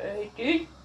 Hey, dude.